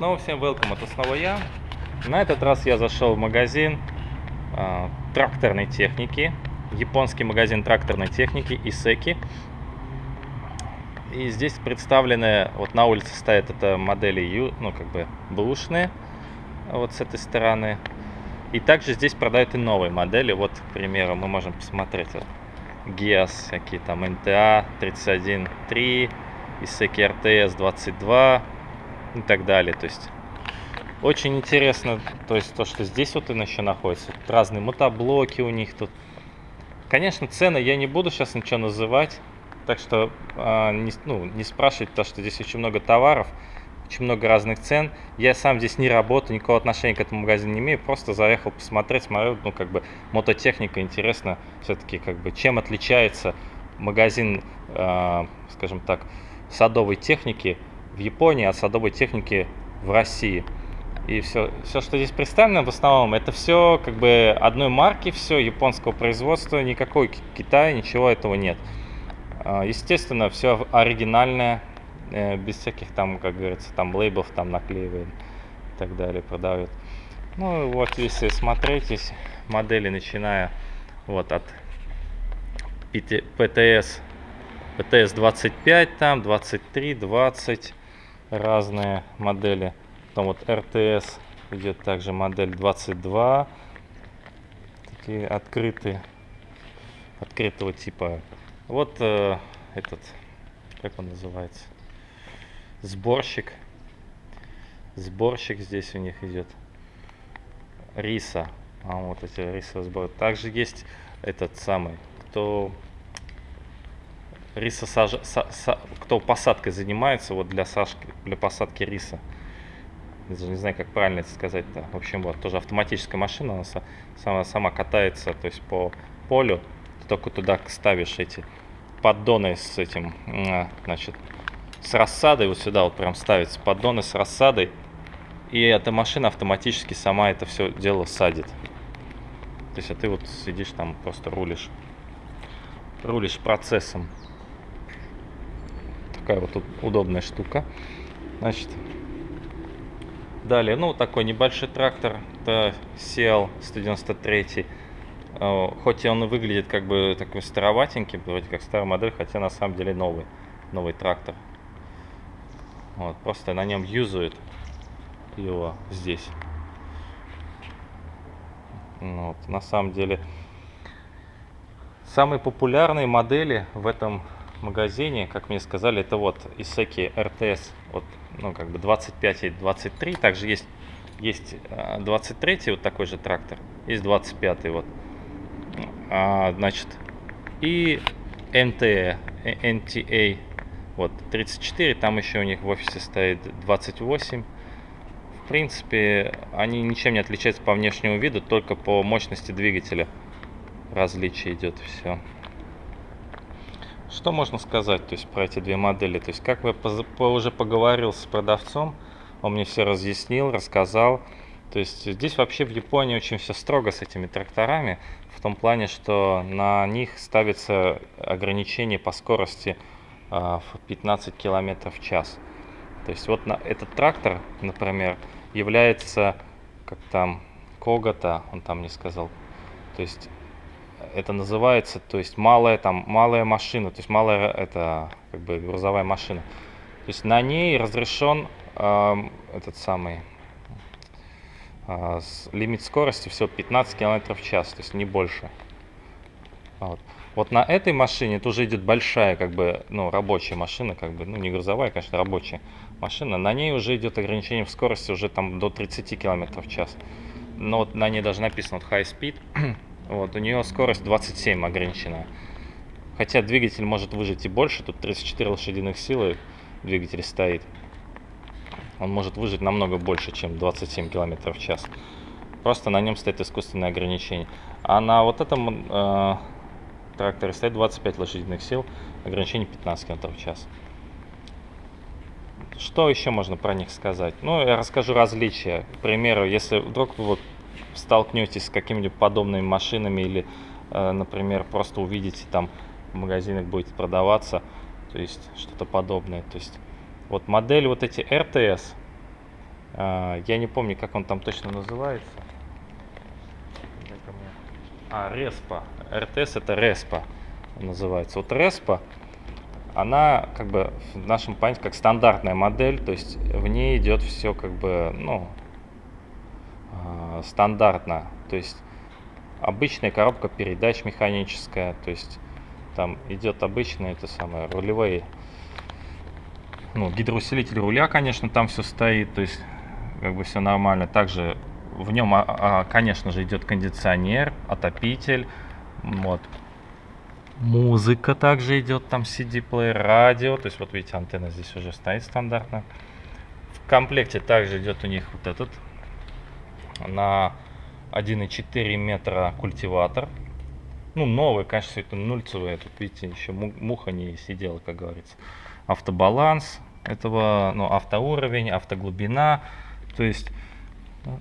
Снова всем welcome, это снова я. На этот раз я зашел в магазин э, тракторной техники. Японский магазин тракторной техники Исеки. И здесь представлены, вот на улице стоят это модели ну как бы бэушные, вот с этой стороны. И также здесь продают и новые модели. Вот, к примеру, мы можем посмотреть. Вот, GIAS, всякие там NTA 31.3, Исеки RTS 22 и так далее. То есть очень интересно, то есть то, что здесь вот он еще находится. Тут разные мотоблоки у них тут. Конечно, цены я не буду сейчас ничего называть, так что э, не, ну, не спрашивайте, потому что здесь очень много товаров, очень много разных цен. Я сам здесь не работаю, никакого отношения к этому магазину не имею, просто заехал посмотреть, смотрю, ну как бы мототехника, интересно все-таки как бы чем отличается магазин, э, скажем так, садовой техники Японии от садовой техники в России. И все, все, что здесь представлено, в основном, это все как бы одной марки, все японского производства, никакой Китая, ничего этого нет. А, естественно, все оригинальное, э, без всяких там, как говорится, там лейбов там наклеивают и так далее, продают. Ну вот, если смотреть, здесь модели, начиная вот от PTS, PTS 25 там, 23, 20, разные модели. Потом вот RTS идет также модель 22. Такие открытые, открытого типа. Вот э, этот, как он называется? Сборщик. Сборщик здесь у них идет. Риса. А вот эти рисовые сборы. Также есть этот самый, кто риса саж... са... Са... кто посадкой занимается вот для сашки для посадки риса даже не знаю, как правильно это сказать-то. В общем, вот, тоже автоматическая машина, она сама, сама катается, то есть по полю, ты только туда ставишь эти поддоны с этим, а, значит, с рассадой, вот сюда вот прям ставится поддоны с рассадой, и эта машина автоматически сама это все дело садит. То есть, а ты вот сидишь там, просто рулишь, рулишь процессом. Такая вот удобная штука. Значит, Далее, ну, такой небольшой трактор, это CL 193. Э, хоть и он выглядит как бы такой староватенький, вроде как старая модель, хотя на самом деле новый, новый трактор. Вот, просто на нем юзают его здесь. Ну вот, на самом деле, самые популярные модели в этом магазине, как мне сказали, это вот Исеки RTS, вот, ну, как бы 25 и 23. Также есть, есть 23 а, вот такой же трактор, есть 25 вот. А, значит, и NTA, NTA, вот 34, там еще у них в офисе стоит 28. В принципе, они ничем не отличаются по внешнему виду, только по мощности двигателя различие идет все. Что можно сказать то есть, про эти две модели? То есть, как я уже поговорил с продавцом, он мне все разъяснил, рассказал. То есть здесь вообще в Японии очень все строго с этими тракторами, в том плане, что на них ставится ограничение по скорости э, в 15 км в час. То есть вот на, этот трактор, например, является, как там, Когота, он там не сказал, то есть это называется, то есть малая там малая машина, то есть малая это как бы грузовая машина. То есть на ней разрешен э, этот самый э, лимит скорости всего 15 км в час, то есть не больше. Вот. вот на этой машине это уже идет большая, как бы, ну, рабочая машина, как бы, ну, не грузовая, конечно, рабочая машина. На ней уже идет ограничение в скорости уже там до 30 км в час. Но вот на ней даже написано вот high speed, вот, у нее скорость 27 ограничена. Хотя двигатель может выжить и больше, тут 34 лошадиных силы двигатель стоит. Он может выжить намного больше, чем 27 км в час. Просто на нем стоит искусственное ограничение. А на вот этом э, тракторе стоит 25 лошадиных сил, ограничение 15 км в час. Что еще можно про них сказать? Ну, я расскажу различия. К примеру, если вдруг вот столкнетесь с какими-нибудь подобными машинами или, э, например, просто увидите там в магазинах будет продаваться, то есть что-то подобное. То есть вот модель вот эти RTS, А, я не помню, как он там точно называется. А, Респа. РТС это Респа называется. Вот Респа, она как бы в нашем понятии как стандартная модель, то есть в ней идет все как бы, ну, стандартно. То есть обычная коробка передач механическая, то есть там идет обычные это самое рулевые ну, гидроусилитель руля, конечно, там все стоит, то есть как бы все нормально. Также в нем, а, а, конечно же, идет кондиционер, отопитель, вот. Музыка также идет, там CD-плеер, радио, то есть вот видите, антенна здесь уже стоит стандартно. В комплекте также идет у них вот этот на 1,4 метра культиватор. Ну, новый, конечно, все это нульцевый. Тут, видите, еще муха не сидела, как говорится. Автобаланс этого, ну, автоуровень, автоглубина. То есть,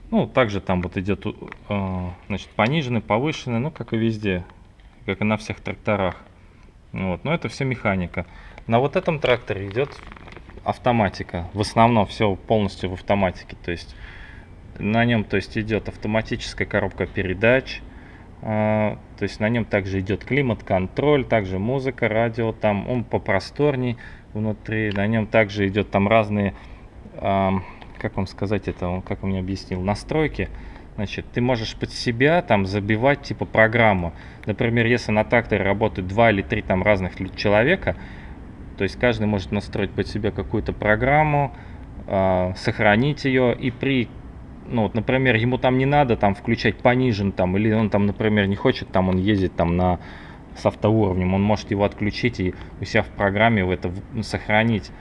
ну, также там вот идет, э, значит, пониженный, повышенный, ну, как и везде, как и на всех тракторах. Вот, но это все механика. На вот этом тракторе идет автоматика. В основном все полностью в автоматике. То есть на нем то есть идет автоматическая коробка передач. Э, то есть на нем также идет климат-контроль, также музыка, радио. Там он попросторней внутри. На нем также идет там разные, э, как вам сказать это, он как он мне объяснил, настройки. Значит, ты можешь под себя там забивать типа программу. Например, если на тракторе работают два или три там разных человека, то есть каждый может настроить под себя какую-то программу, э, сохранить ее и при ну вот, например, ему там не надо там включать понижен там, или он там, например, не хочет, там он ездит там на с автоуровнем, он может его отключить и у себя в программе в это сохранить.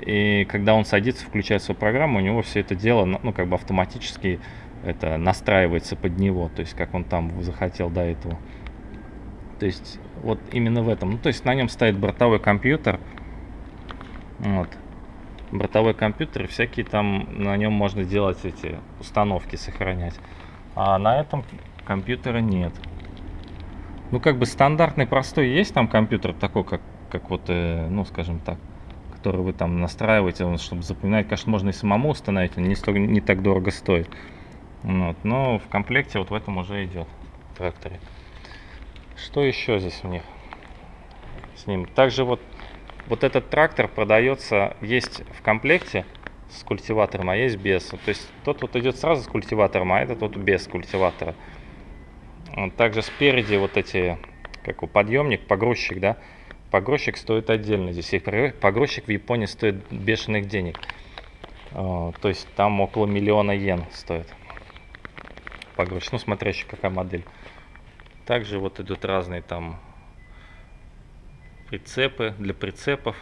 И когда он садится, включает свою программу, у него все это дело, ну, ну, как бы автоматически это настраивается под него, то есть как он там захотел до этого. То есть вот именно в этом. Ну, то есть на нем стоит бортовой компьютер. Вот. Бортовой компьютер, и всякие там на нем можно делать эти установки, сохранять. А на этом компьютера нет. Ну, как бы стандартный простой есть там компьютер такой, как, как вот, э, ну, скажем так, который вы там настраиваете, чтобы запоминать. Конечно, можно и самому установить, он не, столько, не так дорого стоит. Вот, но в комплекте вот в этом уже идет тракторе. Что еще здесь у них с ним? Также вот, вот этот трактор продается, есть в комплекте с культиватором, а есть без. То есть тот вот идет сразу с культиватором, а этот вот без культиватора. Также спереди вот эти, как у подъемник, погрузчик, да, погрузчик стоит отдельно. Здесь погрузчик в Японии стоит бешеных денег. То есть там около миллиона йен стоит погрузчик. Ну, смотря еще какая модель. Также вот идут разные там прицепы для прицепов.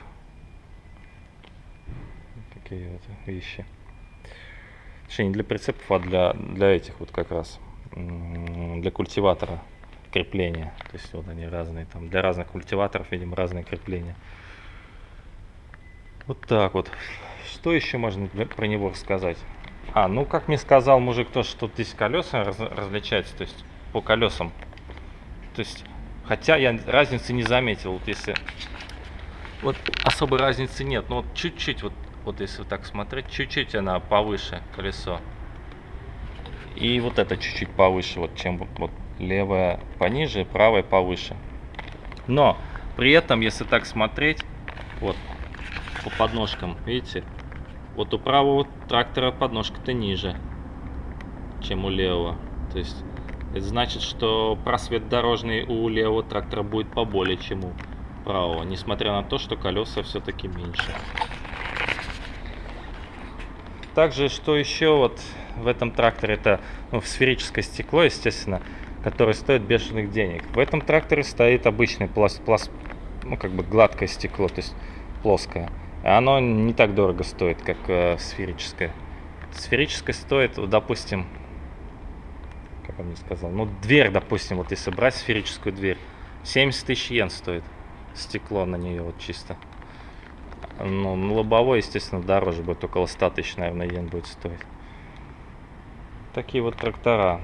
Такие вот вещи. Точнее, не для прицепов, а для, для этих вот как раз для культиватора крепления. То есть вот они разные там. Для разных культиваторов, видим, разные крепления. Вот так вот. Что еще можно про него рассказать? А, ну как мне сказал мужик, то, что здесь колеса раз, различаются, то есть по колесам. То есть, хотя я разницы не заметил, вот если... Вот особой разницы нет, но вот чуть-чуть, вот, вот если вот так смотреть, чуть-чуть она повыше колесо. И вот это чуть-чуть повыше, вот чем вот левая пониже, правая повыше. Но при этом, если так смотреть, вот по подножкам, видите, вот у правого трактора подножка-то ниже, чем у левого. То есть это значит, что просвет дорожный у левого трактора будет поболее, чем у правого, несмотря на то, что колеса все-таки меньше. Также, что еще вот в этом тракторе, это ну, сферическое стекло, естественно, которое стоит бешеных денег. В этом тракторе стоит обычный пласт, пласт, ну, как бы гладкое стекло, то есть плоское. Оно не так дорого стоит, как э, сферическое. Сферическое стоит, допустим, как он мне сказал, ну, дверь, допустим, вот если брать сферическую дверь, 70 тысяч йен стоит стекло на нее вот чисто. Ну, на лобовой, естественно, дороже будет, около 100 тысяч, наверное, йен будет стоить. Такие вот трактора.